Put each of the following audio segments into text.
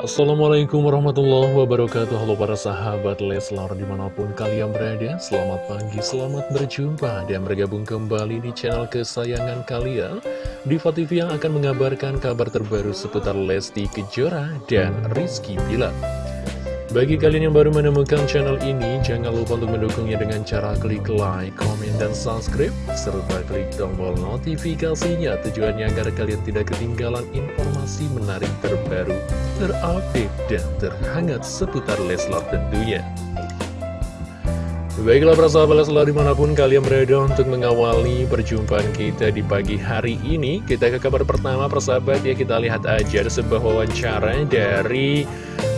Assalamualaikum warahmatullahi wabarakatuh. Halo para sahabat Leslar di mana pun kalian berada Selamat pagi, selamat berjumpa Dan bergabung kembali di channel kesayangan kalian. Diva TV yang akan mengabarkan kabar terbaru seputar Lesti Kejora dan Rizky Bilar bagi kalian yang baru menemukan channel ini, jangan lupa untuk mendukungnya dengan cara klik like, komen, dan subscribe, serta klik tombol notifikasinya tujuannya agar kalian tidak ketinggalan informasi menarik terbaru, terupdate, dan terhangat seputar Leslar tentunya. Baiklah para sahabat Leslar di mana pun kalian berada untuk mengawali perjumpaan kita di pagi hari ini Kita ke kabar pertama persahabat ya kita lihat aja ada sebuah wawancara dari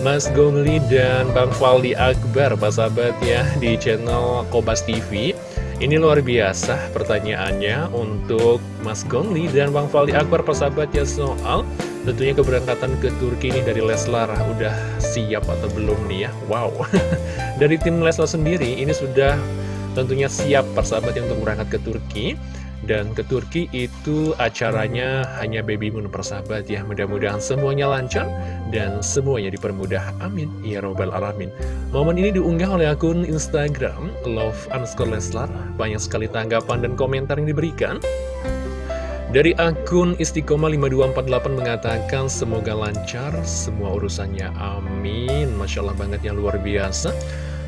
Mas Gongli dan Bang Faldi Akbar, Pak sahabat ya, di channel Kobas TV. Ini luar biasa pertanyaannya untuk Mas Gongli dan Bang Faldi Akbar, Pak sahabat ya, soal tentunya keberangkatan ke Turki ini dari Leslar. Udah siap atau belum nih ya? Wow. dari tim Leslar sendiri, ini sudah tentunya siap persahabat untuk berangkat ke Turki. Dan ke Turki itu acaranya hanya baby moon persahabat ya. Mudah-mudahan semuanya lancar dan semuanya dipermudah. Amin. Ya Robbal Alamin. Momen ini diunggah oleh akun Instagram Love underscore Leslar. Banyak sekali tanggapan dan komentar yang diberikan. Dari akun Istiqomah 5248 mengatakan semoga lancar semua urusannya. Amin. Masya Allah banget yang luar biasa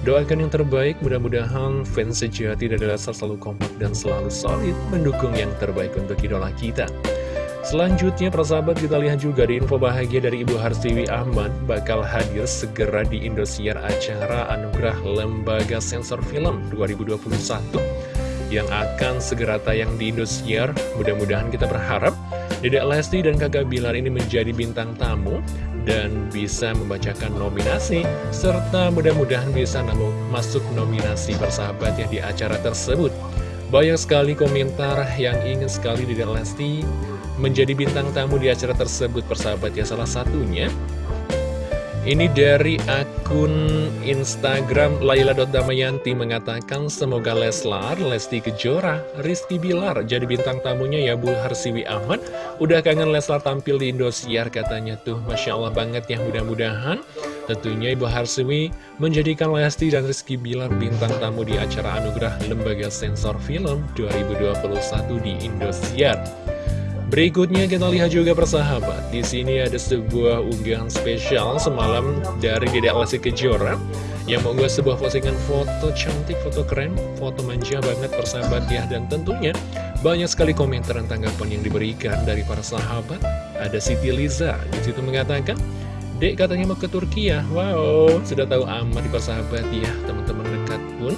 Doakan yang terbaik, mudah-mudahan fans sejati dari Leslar selalu kompak dan selalu solid mendukung yang terbaik untuk idola kita. Selanjutnya, persahabat kita lihat juga di info bahagia dari Ibu Harsiwi Ahmad bakal hadir segera di Indosiar acara Anugerah Lembaga Sensor Film 2021 yang akan segera tayang di Indosiar. Mudah-mudahan kita berharap Dedek Lesti dan kakak Bilar ini menjadi bintang tamu dan bisa membacakan nominasi serta mudah-mudahan bisa masuk nominasi persahabatnya di acara tersebut. Banyak sekali komentar yang ingin sekali di Lesti menjadi bintang tamu di acara tersebut persahabat ya salah satunya ini dari akun Instagram Laila.damayanti mengatakan semoga Leslar, Lesti Kejora, Rizky Bilar jadi bintang tamunya ya Bu Harsiwi Ahmad. Udah kangen Leslar tampil di Indosiar katanya tuh. Masya Allah banget ya mudah-mudahan. Tentunya Ibu Harsiwi menjadikan Lesti dan Rizky Bilar bintang tamu di acara anugerah Lembaga Sensor Film 2021 di Indosiar. Berikutnya kita lihat juga persahabat. Di sini ada sebuah unggahan spesial semalam dari Dedek Lesti Kejora yang mengunggah sebuah postingan foto cantik, foto keren, foto manja banget persahabat ya. Dan tentunya banyak sekali komentar dan tanggapan yang diberikan dari para sahabat. Ada Siti Liza di situ mengatakan, Dek katanya mau ke Turki ya. Wow, sudah tahu amat di persahabat ya. Teman-teman dekat pun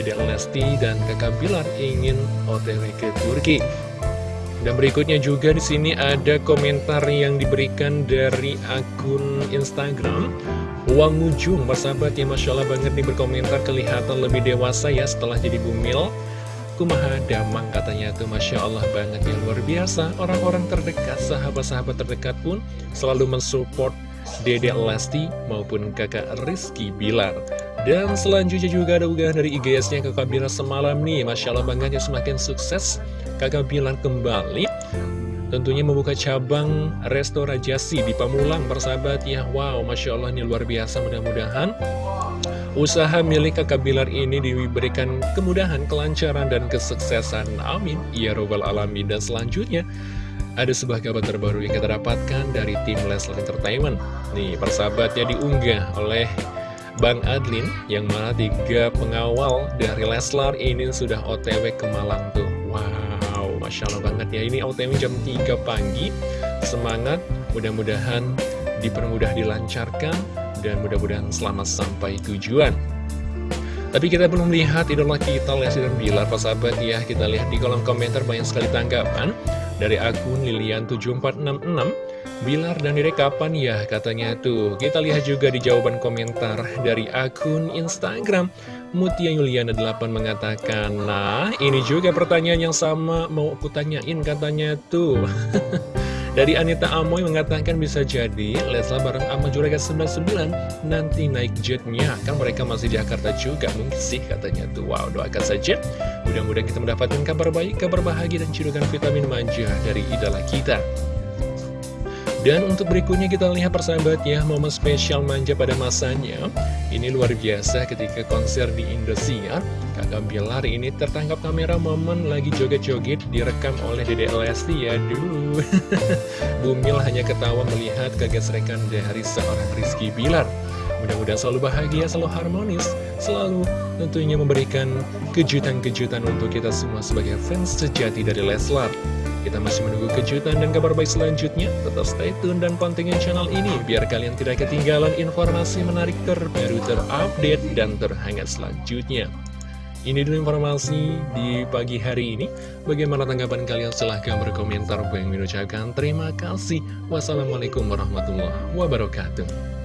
Dedek Lesti dan kakak Bilar ingin otw ke Turki. Dan berikutnya juga di sini ada komentar yang diberikan dari akun Instagram. Uang Ujung, persahabat ya Masya Allah banget nih berkomentar kelihatan lebih dewasa ya setelah jadi bumil. Kumaha damang katanya tuh Masya Allah banget ya luar biasa. Orang-orang terdekat, sahabat-sahabat terdekat pun selalu mensupport Dede Lesti maupun kakak Rizky Bilar. Dan selanjutnya juga ada unggahan dari IGS-nya kakak Bilar semalam nih. Masya Allah banget ya semakin sukses kakak Bilar kembali Tentunya membuka cabang restorasi di Pamulang persahabat ya. Wow Masya Allah ini luar biasa mudah-mudahan Usaha milik kakak Bilar ini diberikan kemudahan, kelancaran, dan kesuksesan. Amin. Ya Robbal Alamin. Dan selanjutnya ada sebuah kabar terbaru yang kita dapatkan dari tim Leslar Entertainment. Nih persahabatnya diunggah oleh Bang Adlin yang mana tiga pengawal dari Leslar ini sudah otw ke Malang tuh. Wow, Masya Allah banget ya. Ini otw jam 3 pagi. Semangat, mudah-mudahan dipermudah dilancarkan Dan mudah-mudahan selamat sampai tujuan. Tapi kita belum lihat idola kita Lesti dan Bilar, sahabat ya. Kita lihat di kolom komentar banyak sekali tanggapan dari akun Lilian7466. Bilar dan Dede kapan ya? Katanya tuh. Kita lihat juga di jawaban komentar dari akun Instagram Mutia Yuliana 8 mengatakan Nah ini juga pertanyaan yang sama mau aku tanyain katanya tuh. Dari Anita Amoy mengatakan bisa jadi Leslar bareng sama Juragan 99 nanti naik jetnya. Kan mereka masih di Jakarta juga mungkin sih katanya tuh. Wow doakan saja. Mudah-mudahan kita mendapatkan kabar baik, kabar bahagia dan cirukan vitamin manja dari idola kita Dan untuk berikutnya kita lihat persahabat ya, momen spesial manja pada masanya. Ini luar biasa ketika konser di Indosiar. Kakak Bilar ini tertangkap kamera momen lagi joget-joget direkam oleh Dede Lesti ya. Duh, Bumil hanya ketawa melihat kegesrekan dari seorang Rizky Bilar. Mudah-mudahan selalu bahagia, selalu harmonis, selalu tentunya memberikan kejutan-kejutan untuk kita semua sebagai fans sejati dari Leslar. Kita masih menunggu kejutan dan kabar baik selanjutnya. Tetap stay tune dan pantengin channel ini biar kalian tidak ketinggalan informasi menarik terbaru, terupdate, dan terhangat selanjutnya. Ini dulu informasi di pagi hari ini. Bagaimana tanggapan kalian? Silahkan berkomentar. Bang mengucapkan terima kasih. Wassalamualaikum warahmatullahi wabarakatuh.